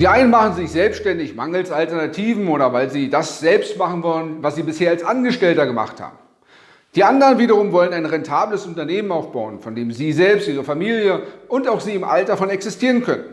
Die einen machen sich selbstständig mangels Alternativen oder weil sie das selbst machen wollen, was sie bisher als Angestellter gemacht haben. Die anderen wiederum wollen ein rentables Unternehmen aufbauen, von dem sie selbst, ihre Familie und auch sie im Alter von existieren können.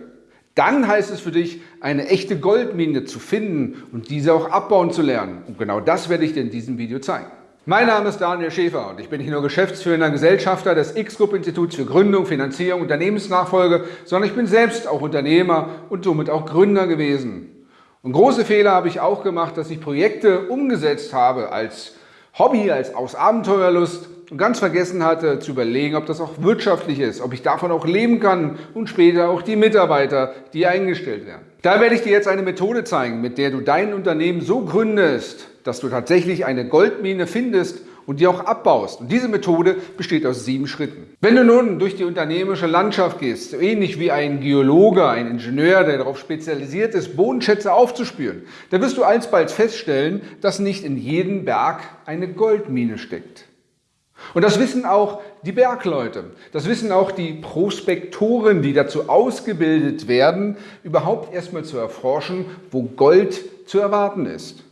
Dann heißt es für dich, eine echte Goldmine zu finden und diese auch abbauen zu lernen. Und genau das werde ich dir in diesem Video zeigen. Mein Name ist Daniel Schäfer und ich bin nicht nur geschäftsführender Gesellschafter des X-Group-Instituts für Gründung, Finanzierung, Unternehmensnachfolge, sondern ich bin selbst auch Unternehmer und somit auch Gründer gewesen. Und große Fehler habe ich auch gemacht, dass ich Projekte umgesetzt habe als Hobby, als aus Abenteuerlust und ganz vergessen hatte zu überlegen, ob das auch wirtschaftlich ist, ob ich davon auch leben kann und später auch die Mitarbeiter, die eingestellt werden. Da werde ich dir jetzt eine Methode zeigen, mit der du dein Unternehmen so gründest, dass du tatsächlich eine Goldmine findest und die auch abbaust. Und diese Methode besteht aus sieben Schritten. Wenn du nun durch die unternehmerische Landschaft gehst, so ähnlich wie ein Geologe, ein Ingenieur, der darauf spezialisiert ist, Bodenschätze aufzuspüren, dann wirst du alsbald feststellen, dass nicht in jedem Berg eine Goldmine steckt. Und das wissen auch die Bergleute. Das wissen auch die Prospektoren, die dazu ausgebildet werden, überhaupt erstmal zu erforschen, wo Gold zu erwarten ist.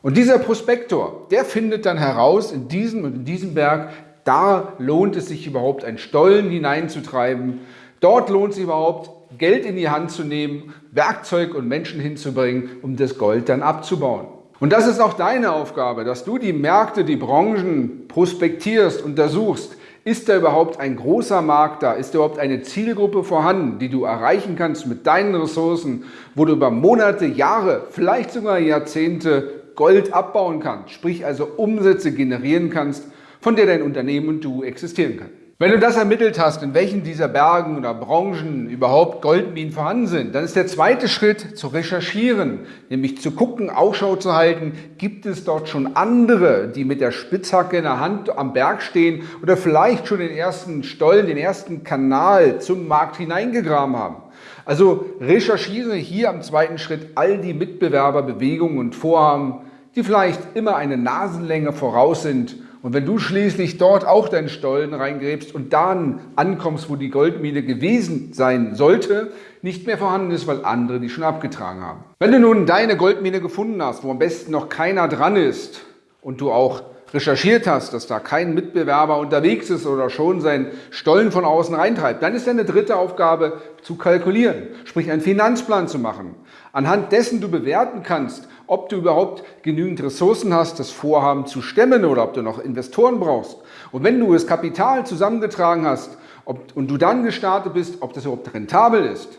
Und dieser Prospektor, der findet dann heraus, in diesem und in diesem Berg, da lohnt es sich überhaupt, einen Stollen hineinzutreiben. Dort lohnt es sich überhaupt, Geld in die Hand zu nehmen, Werkzeug und Menschen hinzubringen, um das Gold dann abzubauen. Und das ist auch deine Aufgabe, dass du die Märkte, die Branchen prospektierst, untersuchst. Ist da überhaupt ein großer Markt da? Ist da überhaupt eine Zielgruppe vorhanden, die du erreichen kannst mit deinen Ressourcen, wo du über Monate, Jahre, vielleicht sogar Jahrzehnte Gold abbauen kannst, sprich also Umsätze generieren kannst, von der dein Unternehmen und du existieren kann. Wenn du das ermittelt hast, in welchen dieser Bergen oder Branchen überhaupt Goldminen vorhanden sind, dann ist der zweite Schritt zu recherchieren, nämlich zu gucken, Ausschau zu halten, gibt es dort schon andere, die mit der Spitzhacke in der Hand am Berg stehen oder vielleicht schon den ersten Stollen, den ersten Kanal zum Markt hineingegraben haben. Also recherchiere hier am zweiten Schritt all die Mitbewerberbewegungen und Vorhaben, die vielleicht immer eine Nasenlänge voraus sind. Und wenn du schließlich dort auch deinen Stollen reingräbst und dann ankommst, wo die Goldmine gewesen sein sollte, nicht mehr vorhanden ist, weil andere die schon abgetragen haben. Wenn du nun deine Goldmine gefunden hast, wo am besten noch keiner dran ist und du auch recherchiert hast, dass da kein Mitbewerber unterwegs ist oder schon seinen Stollen von außen reintreibt, dann ist deine dritte Aufgabe zu kalkulieren, sprich einen Finanzplan zu machen, anhand dessen du bewerten kannst, ob du überhaupt genügend Ressourcen hast, das Vorhaben zu stemmen oder ob du noch Investoren brauchst. Und wenn du das Kapital zusammengetragen hast ob, und du dann gestartet bist, ob das überhaupt rentabel ist,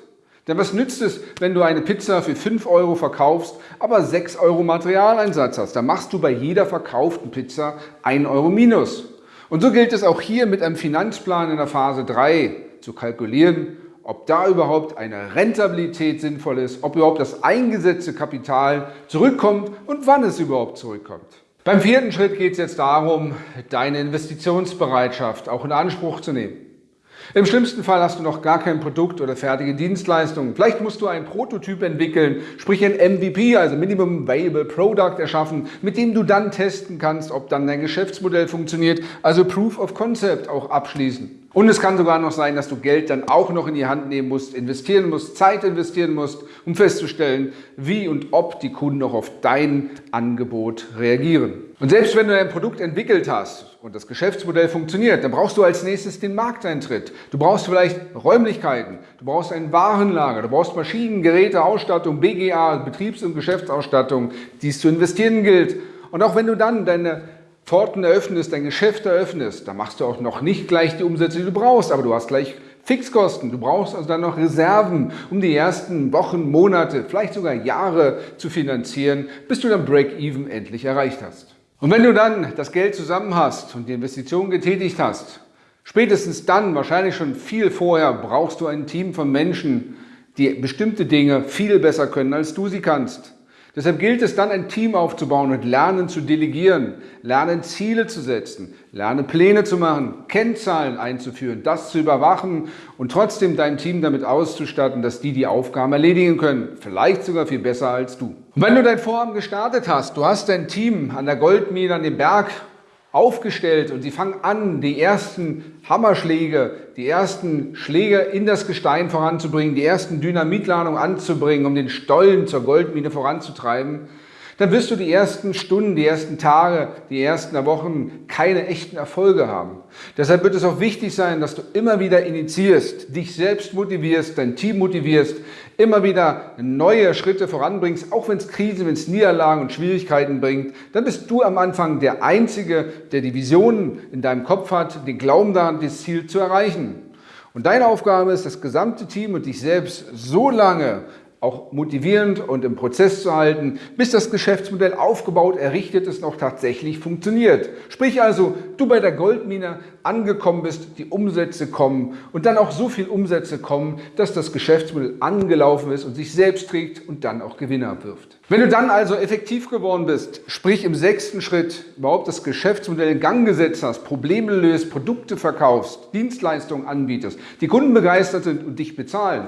denn was nützt es, wenn du eine Pizza für 5 Euro verkaufst, aber 6 Euro Materialeinsatz hast? Dann machst du bei jeder verkauften Pizza 1 Euro minus. Und so gilt es auch hier mit einem Finanzplan in der Phase 3 zu kalkulieren, ob da überhaupt eine Rentabilität sinnvoll ist, ob überhaupt das eingesetzte Kapital zurückkommt und wann es überhaupt zurückkommt. Beim vierten Schritt geht es jetzt darum, deine Investitionsbereitschaft auch in Anspruch zu nehmen. Im schlimmsten Fall hast du noch gar kein Produkt oder fertige Dienstleistungen. Vielleicht musst du einen Prototyp entwickeln, sprich ein MVP, also Minimum Viable Product erschaffen, mit dem du dann testen kannst, ob dann dein Geschäftsmodell funktioniert, also Proof of Concept auch abschließen. Und es kann sogar noch sein, dass du Geld dann auch noch in die Hand nehmen musst, investieren musst, Zeit investieren musst, um festzustellen, wie und ob die Kunden auch auf dein Angebot reagieren. Und selbst wenn du ein Produkt entwickelt hast und das Geschäftsmodell funktioniert, dann brauchst du als nächstes den Markteintritt. Du brauchst vielleicht Räumlichkeiten, du brauchst ein Warenlager, du brauchst Maschinen, Geräte, Ausstattung, BGA, Betriebs- und Geschäftsausstattung, die es zu investieren gilt. Und auch wenn du dann deine Pforten eröffnest, dein Geschäft eröffnest, dann machst du auch noch nicht gleich die Umsätze, die du brauchst, aber du hast gleich Fixkosten. Du brauchst also dann noch Reserven, um die ersten Wochen, Monate, vielleicht sogar Jahre zu finanzieren, bis du dann Break-Even endlich erreicht hast. Und wenn du dann das Geld zusammen hast und die Investition getätigt hast, spätestens dann, wahrscheinlich schon viel vorher, brauchst du ein Team von Menschen, die bestimmte Dinge viel besser können, als du sie kannst. Deshalb gilt es dann, ein Team aufzubauen und lernen zu delegieren, lernen Ziele zu setzen, lernen Pläne zu machen, Kennzahlen einzuführen, das zu überwachen und trotzdem dein Team damit auszustatten, dass die die Aufgaben erledigen können, vielleicht sogar viel besser als du. Und wenn du dein Vorhaben gestartet hast, du hast dein Team an der Goldmine, an dem Berg aufgestellt und sie fangen an, die ersten Hammerschläge, die ersten Schläge in das Gestein voranzubringen, die ersten Dynamitladungen anzubringen, um den Stollen zur Goldmine voranzutreiben, dann wirst du die ersten Stunden, die ersten Tage, die ersten Wochen keine echten Erfolge haben. Deshalb wird es auch wichtig sein, dass du immer wieder initiierst, dich selbst motivierst, dein Team motivierst, immer wieder neue Schritte voranbringst, auch wenn es Krisen, wenn es Niederlagen und Schwierigkeiten bringt, dann bist du am Anfang der Einzige, der die Visionen in deinem Kopf hat, den Glauben daran, das Ziel zu erreichen. Und deine Aufgabe ist, das gesamte Team und dich selbst so lange auch motivierend und im Prozess zu halten, bis das Geschäftsmodell aufgebaut, errichtet ist auch tatsächlich funktioniert. Sprich also, du bei der Goldmine angekommen bist, die Umsätze kommen und dann auch so viel Umsätze kommen, dass das Geschäftsmodell angelaufen ist und sich selbst trägt und dann auch Gewinne abwirft. Wenn du dann also effektiv geworden bist, sprich im sechsten Schritt überhaupt das Geschäftsmodell in Gang gesetzt hast, Probleme löst, Produkte verkaufst, Dienstleistungen anbietest, die Kunden begeistert sind und dich bezahlen,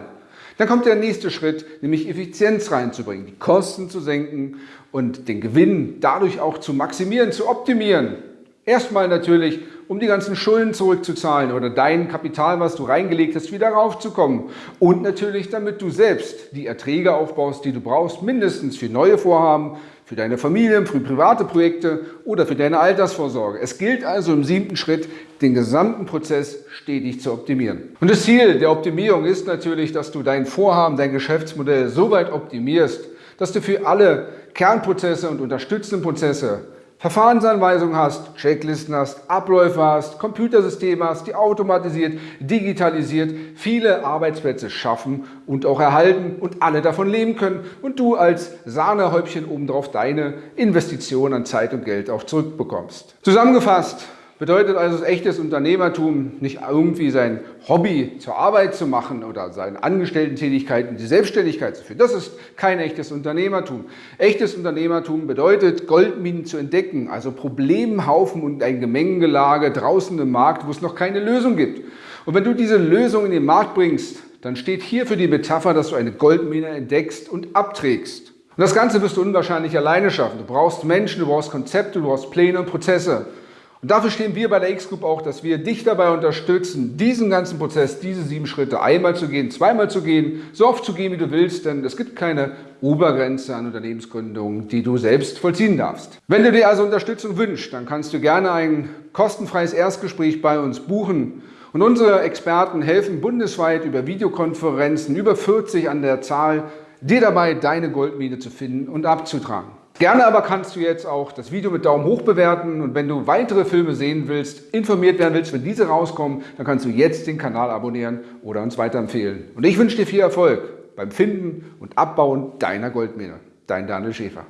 dann kommt der nächste Schritt, nämlich Effizienz reinzubringen, die Kosten zu senken und den Gewinn dadurch auch zu maximieren, zu optimieren. Erstmal natürlich, um die ganzen Schulden zurückzuzahlen oder dein Kapital, was du reingelegt hast, wieder raufzukommen. Und natürlich, damit du selbst die Erträge aufbaust, die du brauchst, mindestens für neue Vorhaben, für deine Familie, für private Projekte oder für deine Altersvorsorge. Es gilt also im siebten Schritt, den gesamten Prozess stetig zu optimieren. Und das Ziel der Optimierung ist natürlich, dass du dein Vorhaben, dein Geschäftsmodell so weit optimierst, dass du für alle Kernprozesse und unterstützenden Prozesse Verfahrensanweisungen hast, Checklisten hast, Abläufe hast, Computersysteme hast, die automatisiert, digitalisiert, viele Arbeitsplätze schaffen und auch erhalten und alle davon leben können und du als Sahnehäubchen obendrauf deine Investition an Zeit und Geld auch zurückbekommst. Zusammengefasst, Bedeutet also echtes Unternehmertum nicht irgendwie sein Hobby zur Arbeit zu machen oder seine Angestellten-Tätigkeiten die Selbstständigkeit zu führen. Das ist kein echtes Unternehmertum. Echtes Unternehmertum bedeutet, Goldminen zu entdecken, also Problemhaufen und ein Gemengelage draußen im Markt, wo es noch keine Lösung gibt. Und wenn du diese Lösung in den Markt bringst, dann steht hier für die Metapher, dass du eine Goldmine entdeckst und abträgst. Und das Ganze wirst du unwahrscheinlich alleine schaffen. Du brauchst Menschen, du brauchst Konzepte, du brauchst Pläne und Prozesse. Und dafür stehen wir bei der X-Group auch, dass wir dich dabei unterstützen, diesen ganzen Prozess, diese sieben Schritte einmal zu gehen, zweimal zu gehen, so oft zu gehen, wie du willst, denn es gibt keine Obergrenze an Unternehmensgründungen, die du selbst vollziehen darfst. Wenn du dir also Unterstützung wünschst, dann kannst du gerne ein kostenfreies Erstgespräch bei uns buchen. Und unsere Experten helfen bundesweit über Videokonferenzen, über 40 an der Zahl, dir dabei deine Goldmine zu finden und abzutragen. Gerne aber kannst du jetzt auch das Video mit Daumen hoch bewerten und wenn du weitere Filme sehen willst, informiert werden willst, wenn diese rauskommen, dann kannst du jetzt den Kanal abonnieren oder uns weiterempfehlen. Und ich wünsche dir viel Erfolg beim Finden und Abbauen deiner Goldmine. Dein Daniel Schäfer.